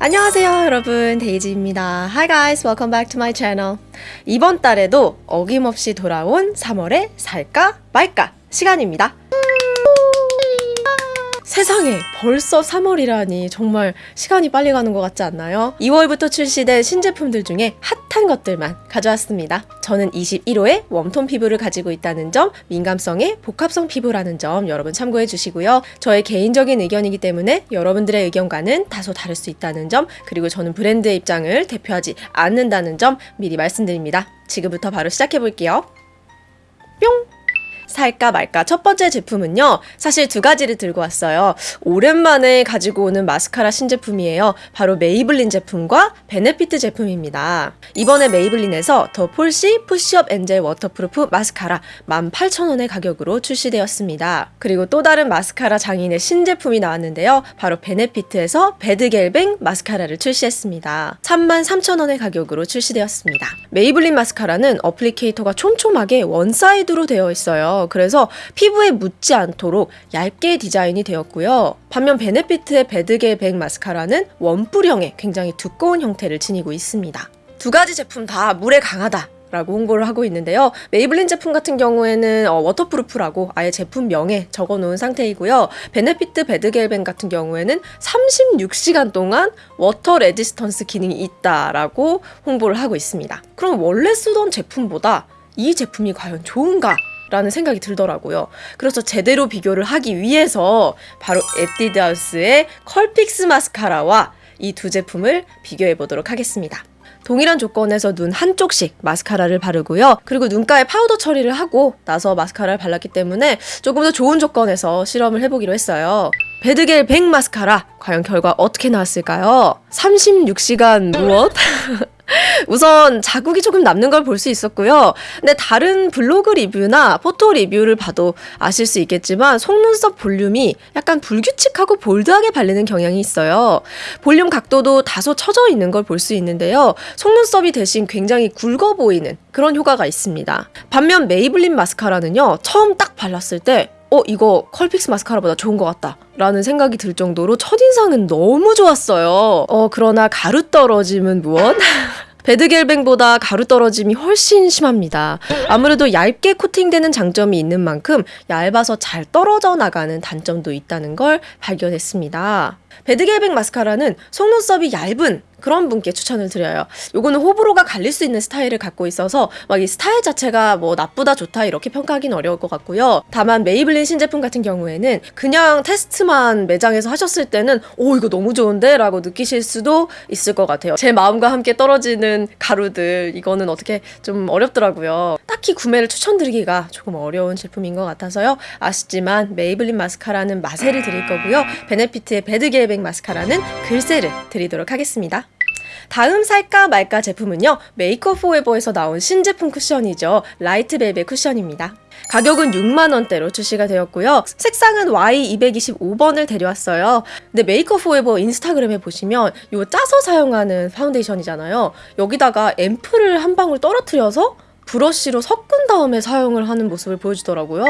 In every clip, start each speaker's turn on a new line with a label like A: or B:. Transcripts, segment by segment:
A: 안녕하세요 여러분. 데이지입니다. Hi guys welcome back to my channel. 이번 달에도 어김없이 돌아온 3월의 살까 말까 시간입니다 세상에 벌써 3월이라니 정말 시간이 빨리 가는 것 같지 않나요? 2월부터 출시된 신제품들 중에 핫한 것들만 가져왔습니다. 저는 21호의 웜톤 피부를 가지고 있다는 점, 민감성의 복합성 피부라는 점 여러분 참고해 주시고요. 저의 개인적인 의견이기 때문에 여러분들의 의견과는 다소 다를 수 있다는 점, 그리고 저는 브랜드의 입장을 대표하지 않는다는 점 미리 말씀드립니다. 지금부터 바로 시작해 볼게요. 뿅! 살까 말까 첫 번째 제품은요 사실 두 가지를 들고 왔어요. 오랜만에 가지고 오는 마스카라 신제품이에요. 바로 Maybelline 제품과 Benefit 제품입니다. 이번에 Maybelline에서 The Falsies Push Up Angel Waterproof 마스카라 18,000원의 가격으로 출시되었습니다. 그리고 또 다른 마스카라 장인의 신제품이 나왔는데요. 바로 Benefit에서 BADgal BANG 마스카라를 출시했습니다. 33,000원의 가격으로 출시되었습니다. Maybelline 마스카라는 applicator가 촘촘하게 one side로 되어 있어요 그래서 피부에 묻지 않도록 얇게 디자인이 되었고요. 반면 Benefit의 BADgal BANG 마스카라는 원뿔형의 굉장히 두꺼운 형태를 지니고 있습니다. 두 가지 제품 다 물에 강하다. 라고 홍보를 하고 있는데요. Maybelline 제품 같은 경우에는 어, waterproof라고 아예 제품명에 적어 놓은 상태이고요. Benefit BADgal BANG 같은 경우에는 36시간 동안 water resistance 기능이 있다라고 홍보를 하고 있습니다. 그럼 원래 쓰던 제품보다 이 제품이 과연 좋은가? 라는 생각이 들더라고요. 그래서 제대로 비교를 하기 위해서 바로 에뛰드하우스의 Curl Fix 마스카라와 이 두 제품을 비교해 보도록 하겠습니다. 동일한 조건에서 눈 한쪽씩 마스카라를 바르고요. 그리고 눈가에 파우더 처리를 하고 나서 마스카라를 발랐기 때문에 조금 더 좋은 조건에서 실험을 해보기로 했어요. BADgal BANG 마스카라 과연 결과 어떻게 나왔을까요? 36시간 무엇? 우선 자국이 조금 남는 걸 볼 수 있었고요. 근데 다른 블로그 리뷰나 photo 리뷰를 봐도 아실 수 있겠지만 속눈썹 볼륨이 약간 불규칙하고 bold하게 발리는 경향이 있어요. 볼륨 각도도 다소 처져 있는 걸 볼 수 있는데요. 속눈썹이 대신 굉장히 굵어 보이는 그런 효과가 있습니다. 반면 Maybelline 마스카라는요. 처음 딱 발랐을 때 어, 이거 Curl Fix 마스카라보다 좋은 것 같다. 라는 생각이 들 정도로 첫인상은 너무 좋았어요. 어, 그러나 가루 떨어짐은 무엇? BADgal BANG보다 가루 떨어짐이 훨씬 심합니다. 아무래도 얇게 코팅되는 장점이 있는 만큼 얇아서 잘 떨어져 나가는 단점도 있다는 걸 발견했습니다. BADgal BANG 마스카라는 속눈썹이 얇은 그런 분께 추천을 드려요. 요거는 호불호가 갈릴 수 있는 스타일을 갖고 있어서 막 이 스타일 자체가 뭐 나쁘다 좋다 이렇게 평가하기는 어려울 것 같고요. 다만 Maybelline 신제품 같은 경우에는 그냥 테스트만 매장에서 하셨을 때는 오 이거 너무 좋은데 라고 느끼실 수도 있을 것 같아요. 제 마음과 함께 떨어지는 가루들 이거는 어떻게 좀 어렵더라고요. 딱히 구매를 추천드리기가 조금 어려운 제품인 것 같아서요. 아쉽지만 Maybelline 마스카라는 마세를 드릴 거고요. Benefit의 BADgal BANG 마스카라는 글쎄를 드리도록 하겠습니다. 다음 살까 말까 제품은요. 메이크업 포에버에서 나온 신제품 쿠션이죠. Light Velvet 쿠션입니다. 가격은 6만원대로 출시가 되었고요. 색상은 Y225번을 데려왔어요. 근데 Make Up For Ever Instagram에 보시면 이 짜서 사용하는 파운데이션이잖아요. 여기다가 앰플을 한 방울 떨어뜨려서 브러쉬로 섞은 다음에 사용을 하는 모습을 보여주더라고요.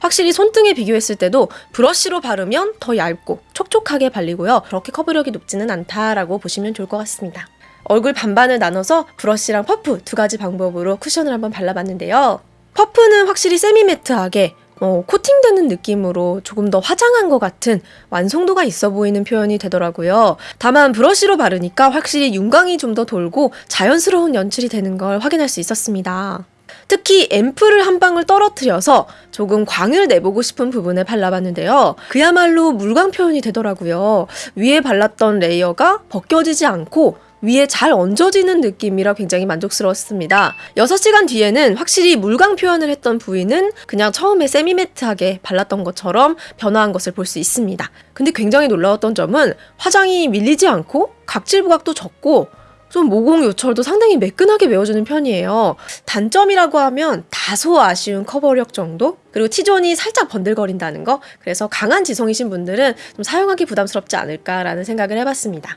A: 확실히 손등에 비교했을 때도 브러쉬로 바르면 더 얇고 촉촉하게 발리고요. 그렇게 커버력이 높지는 않다라고 보시면 좋을 것 같습니다. 얼굴 반반을 나눠서 브러쉬랑 퍼프 두 가지 방법으로 쿠션을 한번 발라봤는데요. 퍼프는 확실히 semi-matte하게 어, 코팅되는 느낌으로 조금 더 화장한 것 같은 완성도가 있어 보이는 표현이 되더라고요. 다만 브러쉬로 바르니까 확실히 윤광이 좀 더 돌고 자연스러운 연출이 되는 걸 확인할 수 있었습니다. 특히 앰플을 한 방울 떨어뜨려서 조금 광을 내보고 싶은 부분에 발라봤는데요. 그야말로 물광 표현이 되더라고요. 위에 발랐던 레이어가 벗겨지지 않고 위에 잘 얹어지는 느낌이라 굉장히 만족스러웠습니다. 6시간 뒤에는 확실히 물광 표현을 했던 부위는 그냥 처음에 세미매트하게 발랐던 것처럼 변화한 것을 볼 수 있습니다. 근데 굉장히 놀라웠던 점은 화장이 밀리지 않고 각질 부각도 적고 좀 모공 요철도 상당히 매끈하게 메워주는 편이에요. 단점이라고 하면 다소 아쉬운 커버력 정도? 그리고 T존이 살짝 번들거린다는 거? 그래서 강한 지성이신 분들은 좀 사용하기 부담스럽지 않을까라는 생각을 해봤습니다.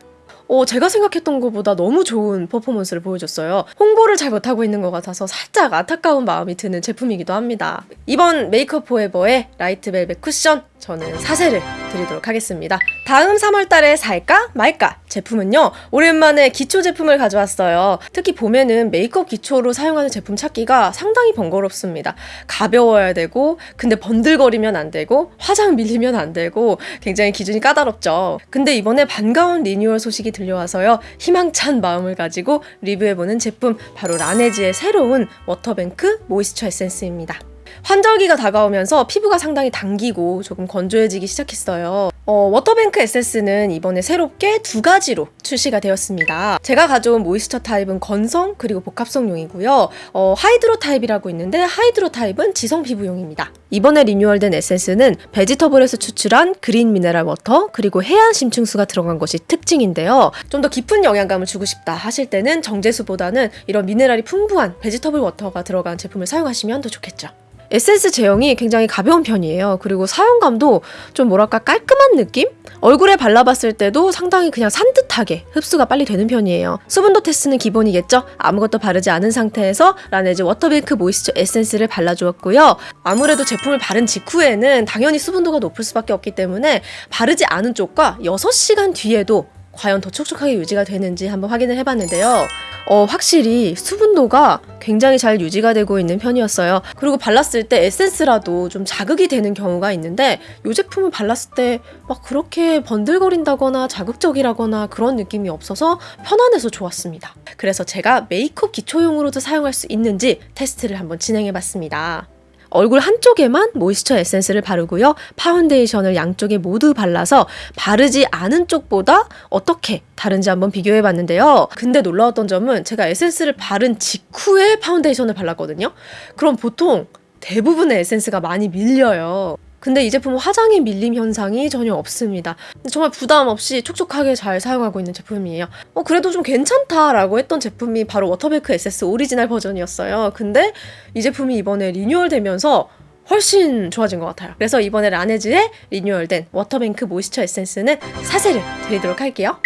A: 어, 제가 생각했던 것보다 너무 좋은 퍼포먼스를 보여줬어요. 홍보를 잘 못하고 있는 것 같아서 살짝 안타까운 마음이 드는 제품이기도 합니다. 이번 메이크업 포에버의 라이트 벨벳 쿠션 저는 사세를 드리도록 하겠습니다. 다음 3월 달에 살까 말까 제품은요. 오랜만에 기초 제품을 가져왔어요. 특히 봄에는 메이크업 기초로 사용하는 제품 찾기가 상당히 번거롭습니다. 가벼워야 되고 근데 번들거리면 안 되고 화장 밀리면 안 되고 굉장히 기준이 까다롭죠. 근데 이번에 반가운 리뉴얼 소식이 들려와서요. 희망찬 마음을 가지고 리뷰해보는 제품 바로 라네즈의 새로운 워터뱅크 모이스처 에센스입니다. 환절기가 다가오면서 피부가 상당히 당기고 조금 건조해지기 시작했어요. 어, 워터뱅크 에센스는 이번에 새롭게 두 가지로 출시가 되었습니다. 제가 가져온 moisture 타입은 건성 그리고 복합성용이고요. 어, hydro 타입이라고 있는데 hydro 타입은 지성 피부용입니다. 이번에 리뉴얼된 에센스는 vegetable에서 추출한 green mineral water 그리고 해양 심층수가 들어간 것이 특징인데요. 좀 더 깊은 영양감을 주고 싶다 하실 때는 정제수보다는 이런 미네랄이 풍부한 vegetable water가 들어간 제품을 사용하시면 더 좋겠죠. 에센스 제형이 굉장히 가벼운 편이에요. 그리고 사용감도 좀 뭐랄까 깔끔한 느낌? 얼굴에 발라봤을 때도 상당히 그냥 산뜻하게 흡수가 빨리 되는 편이에요. 수분도 테스트는 기본이겠죠? 아무것도 바르지 않은 상태에서 라네즈 워터뱅크 모이스처 에센스를 발라주었고요. 아무래도 제품을 바른 직후에는 당연히 수분도가 높을 수밖에 없기 때문에 바르지 않은 쪽과 6시간 뒤에도 과연 더 촉촉하게 유지가 되는지 한번 확인을 해봤는데요. 어, 확실히 수분도가 굉장히 잘 유지가 되고 있는 편이었어요. 그리고 발랐을 때 에센스라도 좀 자극이 되는 경우가 있는데 이 제품을 발랐을 때 막 그렇게 번들거린다거나 자극적이라거나 그런 느낌이 없어서 편안해서 좋았습니다. 그래서 제가 메이크업 기초용으로도 사용할 수 있는지 테스트를 한번 진행해 봤습니다. 얼굴 한쪽에만 모이스처 에센스를 바르고요. 파운데이션을 양쪽에 모두 발라서 바르지 않은 쪽보다 어떻게 다른지 한번 비교해 봤는데요. 근데 놀라웠던 점은 제가 에센스를 바른 직후에 파운데이션을 발랐거든요. 그럼 보통 대부분의 에센스가 많이 밀려요. 근데 이 제품은 화장의 밀림 현상이 전혀 없습니다. 정말 부담 없이 촉촉하게 잘 사용하고 있는 제품이에요. 어, 그래도 좀 괜찮다라고 했던 제품이 바로 워터뱅크 에센스 오리지널 버전이었어요. 근데 이 제품이 이번에 리뉴얼되면서 훨씬 좋아진 것 같아요. 그래서 이번에 라네즈의 리뉴얼된 워터뱅크 모이스처 에센스는 사세를 드리도록 할게요.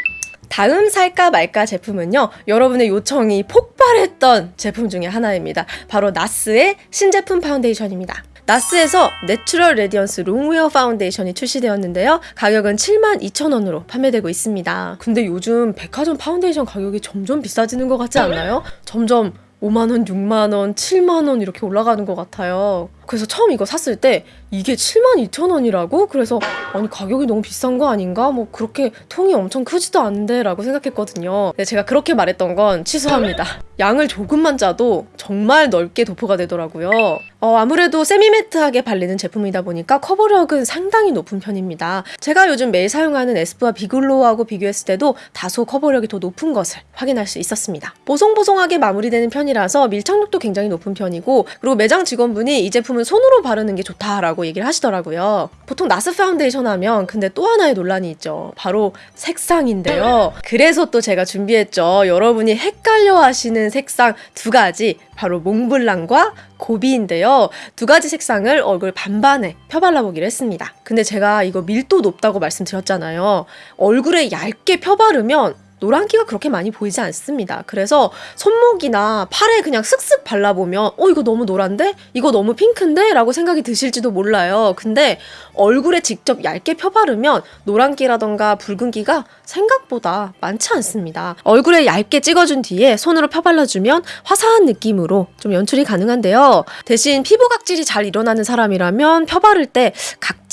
A: 다음 살까 말까 제품은요. 여러분의 요청이 폭발했던 제품 중에 하나입니다. 바로 나스의 신제품 파운데이션입니다. 나스에서 내추럴 레디언스 롱웨어 파운데이션이 출시되었는데요. 가격은 72,000원으로 판매되고 있습니다. 근데 요즘 백화점 파운데이션 가격이 점점 비싸지는 것 같지 않나요? 점점 5만원, 6만원, 7만원 이렇게 올라가는 것 같아요. 그래서 처음 이거 샀을 때 이게 72,000원이라고? 그래서 아니 가격이 너무 비싼 거 아닌가? 뭐 그렇게 통이 엄청 크지도 않은데 라고 생각했거든요. 근데 제가 그렇게 말했던 건 취소합니다. 양을 조금만 짜도 정말 넓게 도포가 되더라고요. 어, 아무래도 semi-matte하게 발리는 제품이다 보니까 커버력은 상당히 높은 편입니다. 제가 요즘 매일 사용하는 에스쁘아 비글로우하고 비교했을 때도 다소 커버력이 더 높은 것을 확인할 수 있었습니다. 보송보송하게 마무리되는 편이라서 밀착력도 굉장히 높은 편이고 그리고 매장 직원분이 이 제품 은 손으로 바르는 게 좋다라고 얘기를 하시더라고요. 보통 나스 파운데이션 하면 근데 또 하나의 논란이 있죠. 바로 색상인데요. 그래서 또 제가 준비했죠. 여러분이 헷갈려 하시는 색상 두 가지 바로 몽블랑과 고비인데요. 두 가지 색상을 얼굴 반반에 펴발라보기로 했습니다. 근데 제가 이거 밀도 높다고 말씀드렸잖아요. 얼굴에 얇게 펴바르면 노란기가 그렇게 많이 보이지 않습니다. 그래서 손목이나 팔에 그냥 슥슥 발라보면 어 이거 너무 노란데? 이거 너무 핑크인데? 라고 생각이 드실지도 몰라요. 근데 얼굴에 직접 얇게 펴바르면 노란기라던가 붉은기가 생각보다 많지 않습니다. 얼굴에 얇게 찍어준 뒤에 손으로 펴발라주면 화사한 느낌으로 좀 연출이 가능한데요. 대신 피부 각질이 잘 일어나는 사람이라면 펴바를 때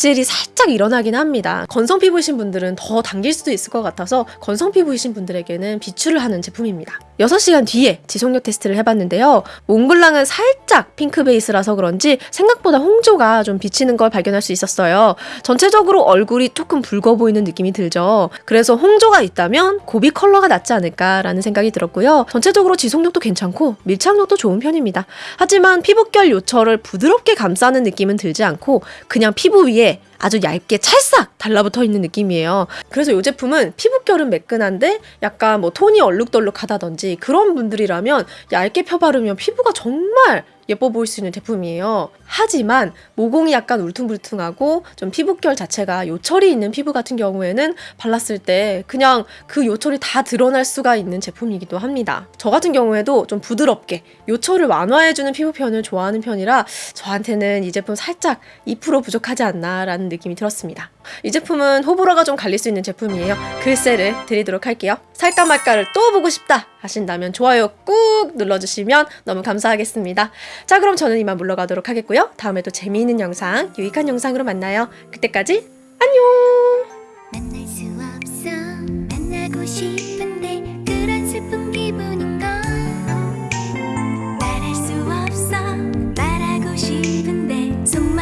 A: 각질이 살짝 일어나긴 합니다. 건성 피부이신 분들은 더 당길 수도 있을 것 같아서 건성 피부이신 분들에게는 비추를 하는 제품입니다. 6시간 뒤에 지속력 테스트를 해봤는데요. 몽블랑은 살짝 핑크 베이스라서 그런지 생각보다 홍조가 좀 비치는 걸 발견할 수 있었어요. 전체적으로 얼굴이 조금 붉어 보이는 느낌이 들죠. 그래서 홍조가 있다면 고비 컬러가 낫지 않을까라는 생각이 들었고요. 전체적으로 지속력도 괜찮고 밀착력도 좋은 편입니다. 하지만 피부결 요철을 부드럽게 감싸는 느낌은 들지 않고 그냥 피부 위에 아주 얇게 찰싹 달라붙어 있는 느낌이에요. 그래서 이 제품은 피부결은 매끈한데 약간 뭐 톤이 얼룩덜룩하다든지 그런 분들이라면 얇게 펴바르면 피부가 정말 예뻐 보일 수 있는 제품이에요. 하지만 모공이 약간 울퉁불퉁하고 좀 피부결 자체가 요철이 있는 피부 같은 경우에는 발랐을 때 그냥 그 요철이 다 드러날 수가 있는 제품이기도 합니다. 저 같은 경우에도 좀 부드럽게 요철을 완화해주는 피부 표현을 좋아하는 편이라 저한테는 이 제품 살짝 2% 부족하지 않나라는 느낌이 들었습니다. 이 제품은 호불호가 좀 갈릴 수 있는 제품이에요. 글쎄를 드리도록 할게요. 살까 말까를 또 보고 싶다 하신다면 좋아요 꾹 눌러주시면 너무 감사하겠습니다. 자 그럼 저는 이만 물러가도록 하겠고요. 다음에 또 재미있는 영상, 유익한 영상으로 만나요. 그때까지 안녕!